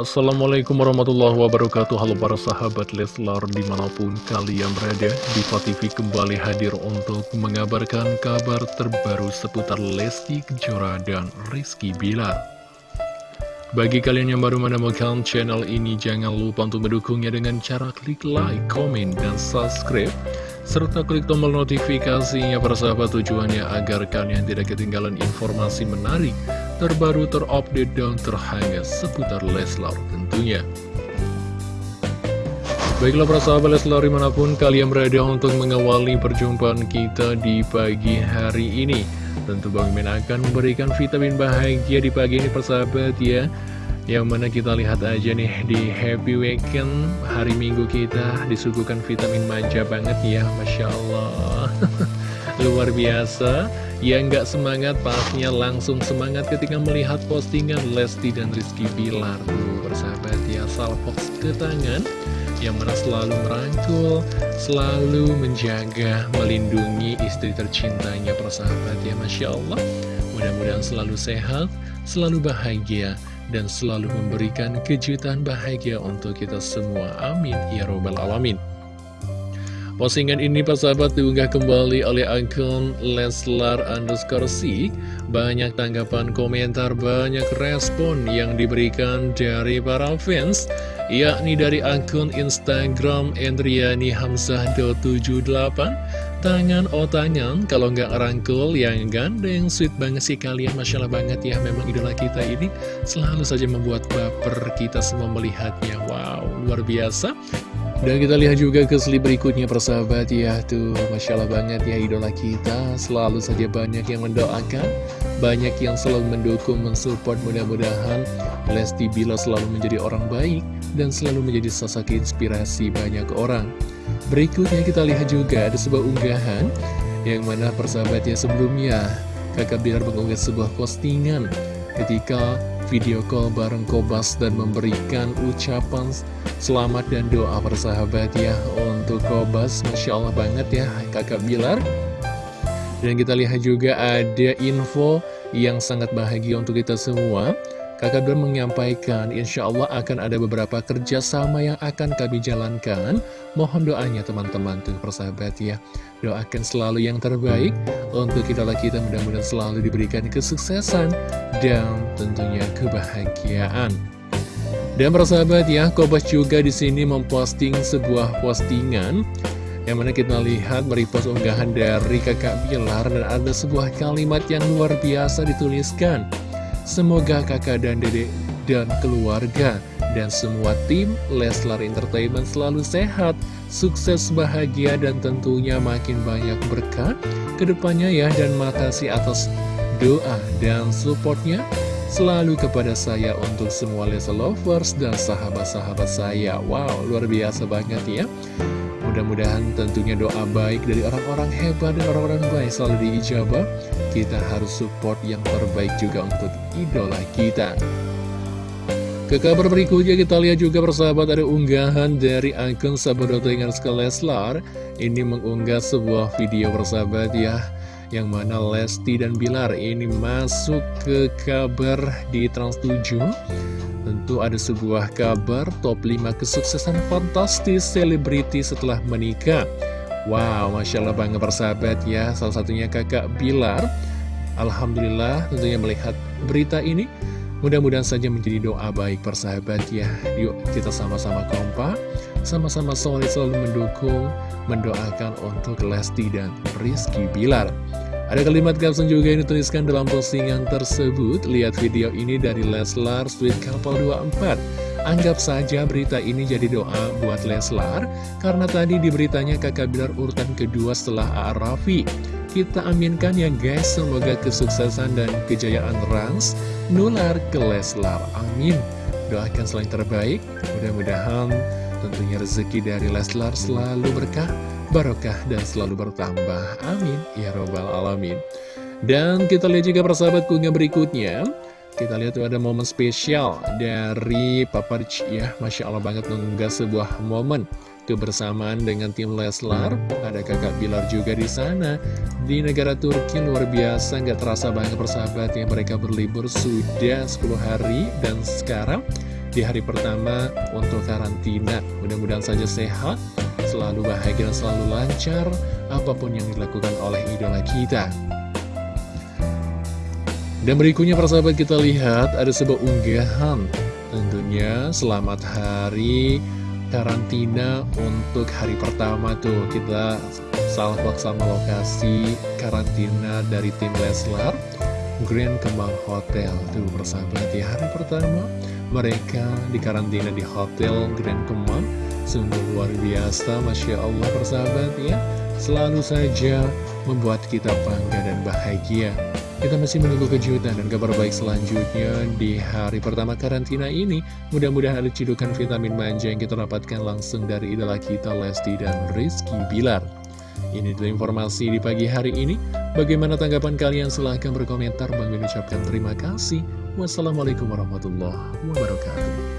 Assalamualaikum warahmatullahi wabarakatuh. Halo para sahabat Leslar di mana pun kalian berada Diva TV kembali hadir untuk mengabarkan kabar terbaru seputar Lesti Kejora dan Rizky Bilar. Bagi kalian yang baru menemukan channel ini jangan lupa untuk mendukungnya dengan cara klik like, komen, dan subscribe serta klik tombol notifikasinya para sahabat tujuannya agar kalian tidak ketinggalan informasi menarik terbaru, terupdate, dan terhangat seputar Leslar tentunya. Baiklah para sahabat Leslar di mana pun kalian berada untuk mengawali perjumpaan kita di pagi hari ini. Tentu Bang Min akan memberikan vitamin bahagia di pagi ini persahabat ya. Yang mana kita lihat aja nih di Happy Weekend hari Minggu kita disuguhkan vitamin manja banget ya Masya Allah Luar biasa yang nggak semangat pastinya langsung semangat ketika melihat postingan Lesti dan Rizky Bilar Tuh ya salvox ke tangan Yang mana selalu merangkul, selalu menjaga, melindungi istri tercintanya persahabat ya Masya Allah Mudah-mudahan selalu sehat, selalu bahagia dan selalu memberikan kejutan bahagia untuk kita semua. Amin. Ya Robbal Alamin. Postingan ini persahabat diunggah kembali oleh akun Leslar underscore C. Banyak tanggapan komentar, banyak respon yang diberikan dari para fans Yakni dari akun Instagram Endriani Hamzah.78 Tangan oh tangan, kalau nggak rangkul yang gandeng. Sweet banget sih kalian, Masya Allah banget ya. Memang idola kita ini selalu saja membuat baper kita semua melihatnya. Wow, luar biasa dan kita lihat juga ke slip berikutnya persahabat ya. Tuh Masya Allah banget ya idola kita. Selalu saja banyak yang mendoakan Banyak yang selalu mendukung, mensupport. Mudah-mudahan Lesti Bila selalu menjadi orang baik Dan selalu menjadi sosok inspirasi banyak orang. Berikutnya kita lihat juga ada sebuah unggahan Yang mana persahabatnya sebelumnya Kakak Bilar mengunggah sebuah postingan Ketika video call bareng Kobas dan memberikan ucapan selamat dan doa persahabat ya untuk Kobas. Masya Allah banget ya kakak Bilar. Dan kita lihat juga ada info yang sangat bahagia untuk kita semua Kakak Bilar menyampaikan, insya Allah akan ada beberapa kerjasama yang akan kami jalankan. Mohon doanya teman-teman tuh persahabat ya. Doakan selalu yang terbaik untuk kita kita mudah-mudahan selalu diberikan kesuksesan dan tentunya kebahagiaan. Dan persahabat ya, Kobas juga di sini memposting sebuah postingan yang mana kita lihat merepost unggahan dari kakak Bilar dan ada sebuah kalimat yang luar biasa dituliskan. Semoga kakak dan dedek dan keluarga dan semua tim Leslar Entertainment selalu sehat, sukses, bahagia, dan tentunya makin banyak berkat ke depannya ya. Dan makasih atas doa dan supportnya selalu kepada saya untuk semua Leslar Lovers dan sahabat-sahabat saya. Wow, luar biasa banget ya. Mudah-mudahan tentunya doa baik dari orang-orang hebat dan orang-orang baik selalu diijabah. Kita harus support yang terbaik juga untuk idola kita. Ke kabar berikutnya kita lihat juga persahabat ada unggahan dari akun sahabat dengan Leslar Ini mengunggah sebuah video persahabat ya Yang mana Lesti dan Bilar ini masuk ke kabar di Trans 7 Tentu ada sebuah kabar top 5 kesuksesan fantastis selebriti setelah menikah. Wow, Masya Allah bangga persahabat ya. Salah satunya kakak Bilar. Alhamdulillah tentunya melihat berita ini. Mudah-mudahan saja menjadi doa baik persahabat ya. Yuk kita sama-sama kompak. Sama-sama solid selalu mendukung Mendoakan untuk Lesti dan Rizky Bilar ada kalimat caption juga yang dituliskan dalam postingan tersebut. Lihat video ini dari Leslar Sweet Couple 24. Anggap saja berita ini jadi doa buat Leslar, karena tadi di beritanya kakak Bilar urutan kedua setelah. Raffi. Kita aminkan ya guys, semoga kesuksesan dan kejayaan Rans nular ke Leslar. Amin. Doakan selain terbaik, mudah-mudahan tentunya rezeki dari Leslar selalu berkah barokah dan selalu bertambah. Amin. Ya Robbal Alamin. Dan kita lihat juga persahabat kunga berikutnya. Kita lihat tuh ada momen spesial dari Papa Rich ya. Masya Allah banget mengunggah sebuah momen kebersamaan dengan tim Leslar. Ada kakak Bilar juga di sana. Di negara Turki luar biasa, nggak terasa banget persahabat yang mereka berlibur sudah 10 hari. Dan sekarang di hari pertama untuk karantina. Mudah-mudahan saja sehat, selalu bahagia selalu lancar apa pun yang dilakukan oleh idola kita. Dan berikutnya persahabat kita lihat ada sebuah unggahan Tentunya selamat hari karantina untuk hari pertama tuh Kita salvok sama lokasi karantina dari tim Leslar Grand Kemang Hotel Tuh persahabat di hari pertama mereka dikarantina di Hotel Grand Kemang Sungguh luar biasa Masya Allah persahabat ya Selalu saja membuat kita bangga dan bahagia kita masih menunggu kejutan dan kabar baik selanjutnya di hari pertama karantina ini. Mudah-mudahan ada cidukan vitamin manja yang kita dapatkan langsung dari idola kita Lesti dan Rizky Bilar. Ini adalah informasi di pagi hari ini. Bagaimana tanggapan kalian? Silahkan berkomentar. Bang ucapkan terima kasih. Wassalamualaikum warahmatullahi wabarakatuh.